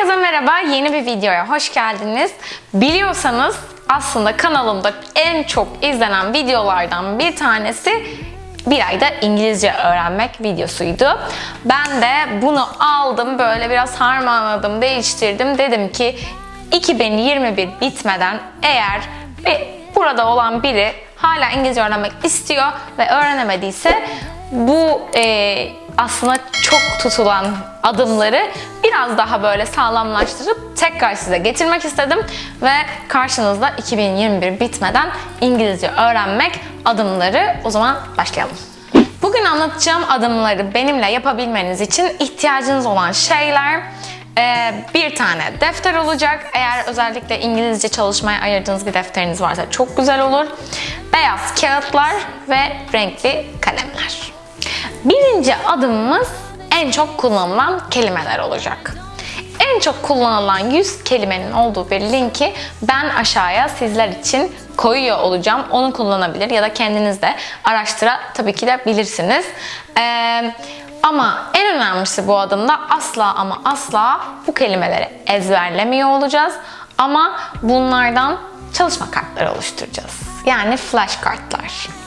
Herkese merhaba, yeni bir videoya hoş geldiniz. Biliyorsanız aslında kanalımda en çok izlenen videolardan bir tanesi bir ayda İngilizce öğrenmek videosuydu. Ben de bunu aldım, böyle biraz harmanladım, değiştirdim. Dedim ki 2021 bitmeden eğer bir, burada olan biri hala İngilizce öğrenmek istiyor ve öğrenemediyse bu e, aslında çok tutulan adımları biraz daha böyle sağlamlaştırıp tekrar size getirmek istedim ve karşınızda 2021 bitmeden İngilizce öğrenmek adımları o zaman başlayalım. Bugün anlatacağım adımları benimle yapabilmeniz için ihtiyacınız olan şeyler ee, bir tane defter olacak. Eğer özellikle İngilizce çalışmaya ayırdığınız bir defteriniz varsa çok güzel olur. Beyaz kağıtlar ve renkli kalemler. Birinci adımımız en çok kullanılan kelimeler olacak. En çok kullanılan 100 kelimenin olduğu bir linki ben aşağıya sizler için koyuyor olacağım. Onu kullanabilir ya da kendiniz de araştıra tabii ki de bilirsiniz. Ee, ama en önemlisi bu adımda asla ama asla bu kelimeleri ezberlemiyor olacağız. Ama bunlardan çalışma kartları oluşturacağız. Yani flash kartlar.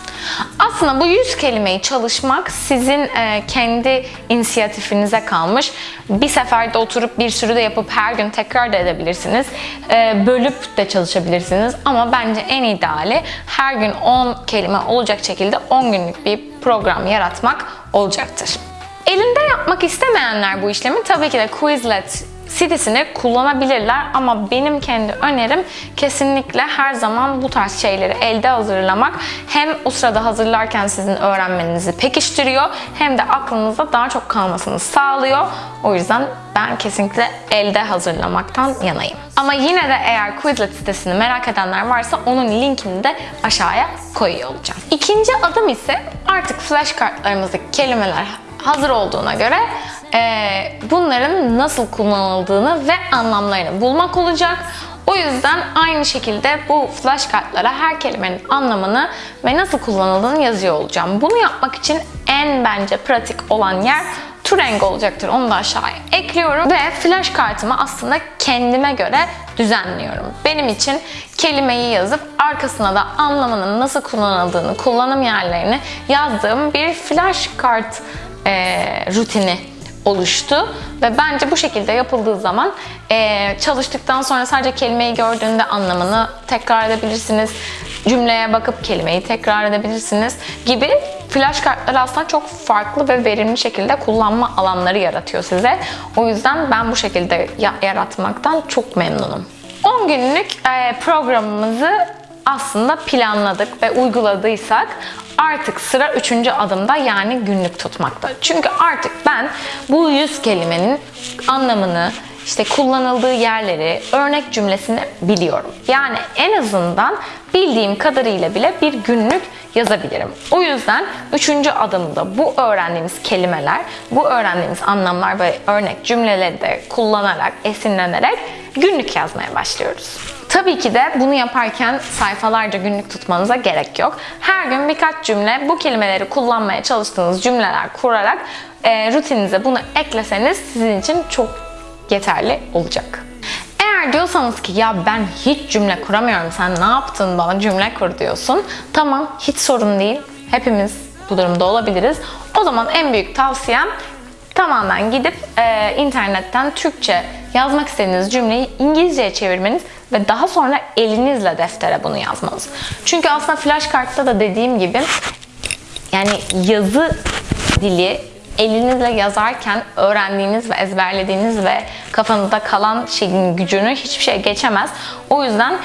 Aslında bu 100 kelimeyi çalışmak sizin e, kendi inisiyatifinize kalmış. Bir seferde oturup bir sürü de yapıp her gün tekrar da edebilirsiniz. E, bölüp de çalışabilirsiniz. Ama bence en ideali her gün 10 kelime olacak şekilde 10 günlük bir program yaratmak olacaktır. Elinde yapmak istemeyenler bu işlemi tabii ki de Quizlet sitesini kullanabilirler ama benim kendi önerim kesinlikle her zaman bu tarz şeyleri elde hazırlamak hem o sırada hazırlarken sizin öğrenmenizi pekiştiriyor hem de aklınızda daha çok kalmasını sağlıyor. O yüzden ben kesinlikle elde hazırlamaktan yanayım. Ama yine de eğer Quizlet sitesini merak edenler varsa onun linkini de aşağıya koyuyor olacağım. İkinci adım ise artık flash kartlarımızdaki kelimeler hazır olduğuna göre e, bunların nasıl kullanıldığını ve anlamlarını bulmak olacak. O yüzden aynı şekilde bu flash kartlara her kelimenin anlamını ve nasıl kullanıldığını yazıyor olacağım. Bunu yapmak için en bence pratik olan yer Turing olacaktır. Onu da aşağıya ekliyorum ve flash kartımı aslında kendime göre düzenliyorum. Benim için kelimeyi yazıp arkasına da anlamının nasıl kullanıldığını, kullanım yerlerini yazdığım bir flash kart e, rutini oluştu ve bence bu şekilde yapıldığı zaman e, çalıştıktan sonra sadece kelimeyi gördüğünde anlamını tekrar edebilirsiniz. Cümleye bakıp kelimeyi tekrar edebilirsiniz gibi flash kartlar aslında çok farklı ve verimli şekilde kullanma alanları yaratıyor size. O yüzden ben bu şekilde yaratmaktan çok memnunum. 10 günlük e, programımızı aslında planladık ve uyguladıysak artık sıra üçüncü adımda yani günlük tutmakta. Çünkü artık ben bu yüz kelimenin anlamını, işte kullanıldığı yerleri, örnek cümlesini biliyorum. Yani en azından bildiğim kadarıyla bile bir günlük yazabilirim. O yüzden üçüncü adımda bu öğrendiğimiz kelimeler, bu öğrendiğimiz anlamlar ve örnek cümleleri de kullanarak, esinlenerek günlük yazmaya başlıyoruz. Tabii ki de bunu yaparken sayfalarca günlük tutmanıza gerek yok. Her gün birkaç cümle bu kelimeleri kullanmaya çalıştığınız cümleler kurarak e, rutininize bunu ekleseniz sizin için çok yeterli olacak. Eğer diyorsanız ki ya ben hiç cümle kuramıyorum sen ne yaptın bana cümle kur diyorsun. Tamam hiç sorun değil. Hepimiz bu durumda olabiliriz. O zaman en büyük tavsiyem tamamen gidip e, internetten Türkçe yazmak istediğiniz cümleyi İngilizceye çevirmeniz ve daha sonra elinizle deftere bunu yazmanız. Çünkü aslında flash kartta da dediğim gibi yani yazı dili elinizle yazarken öğrendiğiniz ve ezberlediğiniz ve kafanızda kalan şeyin gücünü hiçbir şey geçemez. O yüzden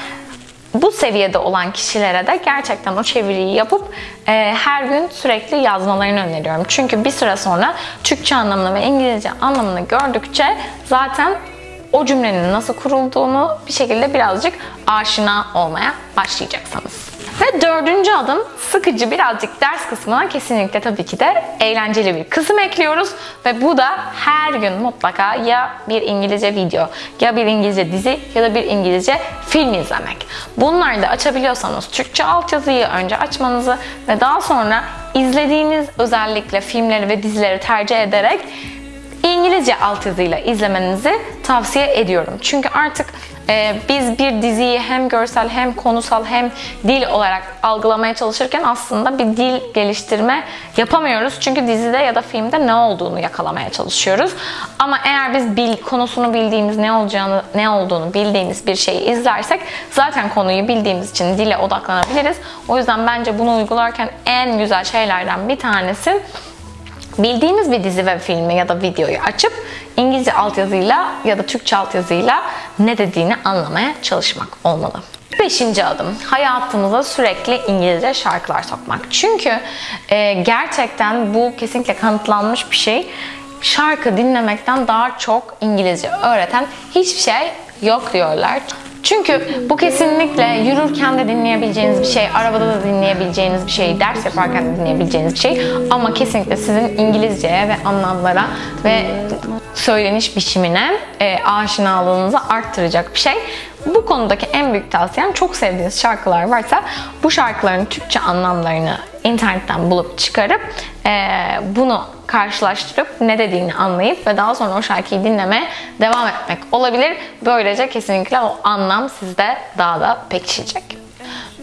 bu seviyede olan kişilere de gerçekten o çeviriyi yapıp e, her gün sürekli yazmalarını öneriyorum. Çünkü bir süre sonra Türkçe anlamını ve İngilizce anlamını gördükçe zaten o cümlenin nasıl kurulduğunu bir şekilde birazcık aşina olmaya başlayacaksınız. Ve dördüncü adım sıkıcı birazcık ders kısmına kesinlikle tabii ki de eğlenceli bir kısım ekliyoruz. Ve bu da her gün mutlaka ya bir İngilizce video, ya bir İngilizce dizi ya da bir İngilizce film izlemek. Bunları da açabiliyorsanız Türkçe altyazıyı önce açmanızı ve daha sonra izlediğiniz özellikle filmleri ve dizileri tercih ederek İngilizce altyazıyla izlemenizi tavsiye ediyorum. Çünkü artık biz bir diziyi hem görsel hem konusal hem dil olarak algılamaya çalışırken aslında bir dil geliştirme yapamıyoruz. Çünkü dizide ya da filmde ne olduğunu yakalamaya çalışıyoruz. Ama eğer biz bil, konusunu bildiğimiz ne olacağını ne olduğunu bildiğimiz bir şeyi izlersek zaten konuyu bildiğimiz için dile odaklanabiliriz. O yüzden bence bunu uygularken en güzel şeylerden bir tanesi bildiğimiz bir dizi ve filmi ya da videoyu açıp İngilizce altyazıyla ya da Türkçe altyazıyla ne dediğini anlamaya çalışmak olmalı. Beşinci adım, hayatımıza sürekli İngilizce şarkılar sokmak. Çünkü e, gerçekten bu kesinlikle kanıtlanmış bir şey. Şarkı dinlemekten daha çok İngilizce öğreten hiçbir şey yok diyorlar. Çünkü bu kesinlikle yürürken de dinleyebileceğiniz bir şey, arabada da dinleyebileceğiniz bir şey, ders yaparken de dinleyebileceğiniz bir şey. Ama kesinlikle sizin İngilizceye ve anlamlara ve söyleniş biçimine e, aşinalığınızı arttıracak bir şey. Bu konudaki en büyük tavsiyem çok sevdiğiniz şarkılar varsa bu şarkıların Türkçe anlamlarını internetten bulup çıkarıp e, bunu karşılaştırıp ne dediğini anlayıp ve daha sonra o şarkıyı dinlemeye devam etmek olabilir. Böylece kesinlikle o anlam sizde daha da pekişecek.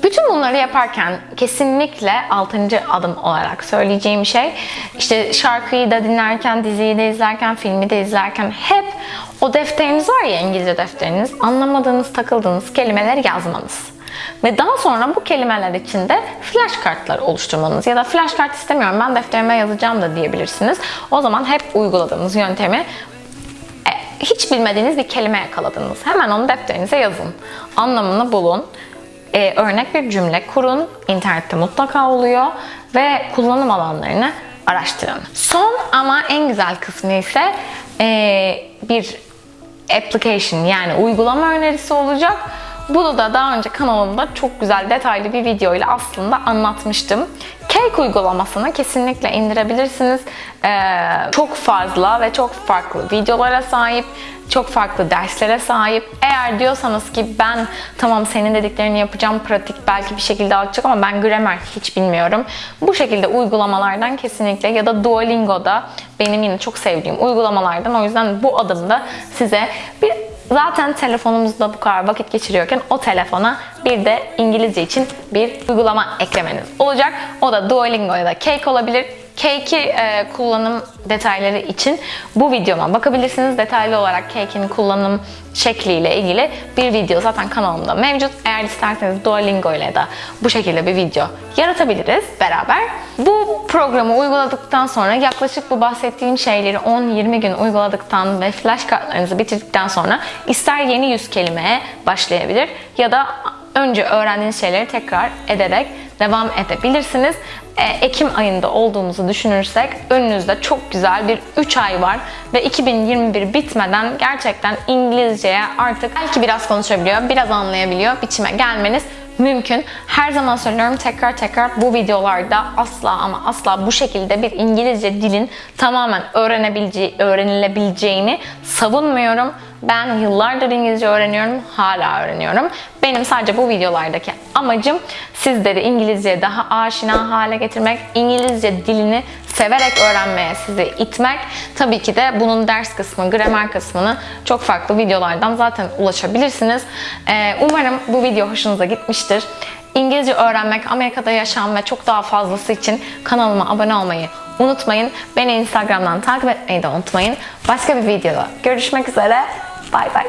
Bütün bunları yaparken kesinlikle 6. adım olarak söyleyeceğim şey işte şarkıyı da dinlerken, diziyi de izlerken, filmi de izlerken hep o defteriniz var ya İngilizce defteriniz anlamadığınız, takıldığınız kelimeleri yazmanız. Ve daha sonra bu kelimeler içinde flash kartlar oluşturmanız ya da flash kart istemiyorum ben defterime yazacağım da diyebilirsiniz. O zaman hep uyguladığımız yöntemi e, hiç bilmediğiniz bir kelime yakaladınız. Hemen onu defterinize yazın. Anlamını bulun. Ee, örnek bir cümle kurun. İnternette mutlaka oluyor. Ve kullanım alanlarını araştırın. Son ama en güzel kısmı ise e, bir application yani uygulama önerisi olacak. Bunu da daha önce kanalımda çok güzel detaylı bir video ile aslında anlatmıştım. Cake uygulamasını kesinlikle indirebilirsiniz. Ee, çok fazla ve çok farklı videolara sahip, çok farklı derslere sahip. Eğer diyorsanız ki ben tamam senin dediklerini yapacağım, pratik belki bir şekilde alacak ama ben gramer hiç bilmiyorum. Bu şekilde uygulamalardan kesinlikle ya da Duolingo'da benim yine çok sevdiğim uygulamalardan o yüzden bu adımda size bir Zaten telefonumuzda bu kadar vakit geçiriyorken o telefona bir de İngilizce için bir uygulama eklemeniz olacak. O da Duolingo ya da Cake olabilir. Cake'i e, kullanım detayları için bu videoma bakabilirsiniz. Detaylı olarak Cake'in kullanım şekliyle ilgili bir video zaten kanalımda mevcut. Eğer isterseniz Duolingo ile de bu şekilde bir video yaratabiliriz beraber. Bu programı uyguladıktan sonra yaklaşık bu bahsettiğim şeyleri 10-20 gün uyguladıktan ve flash kartlarınızı bitirdikten sonra ister yeni yüz kelimeye başlayabilir ya da önce öğrendiğiniz şeyleri tekrar ederek devam edebilirsiniz. E, Ekim ayında olduğumuzu düşünürsek önünüzde çok güzel bir 3 ay var ve 2021 bitmeden gerçekten İngilizceye artık belki biraz konuşabiliyor, biraz anlayabiliyor biçime gelmeniz mümkün. Her zaman söylüyorum tekrar tekrar bu videolarda asla ama asla bu şekilde bir İngilizce dilin tamamen öğrenebileceği, öğrenilebileceğini savunmuyorum. Ben yıllardır İngilizce öğreniyorum, hala öğreniyorum. Benim sadece bu videolardaki amacım sizleri İngilizceye daha aşina hale getirmek, İngilizce dilini severek öğrenmeye sizi itmek. Tabii ki de bunun ders kısmı, gramer kısmını çok farklı videolardan zaten ulaşabilirsiniz. Ee, umarım bu video hoşunuza gitmiştir. İngilizce öğrenmek, Amerika'da yaşam ve çok daha fazlası için kanalıma abone olmayı unutmayın. Beni Instagram'dan takip etmeyi de unutmayın. Başka bir videoda görüşmek üzere. Bye bye.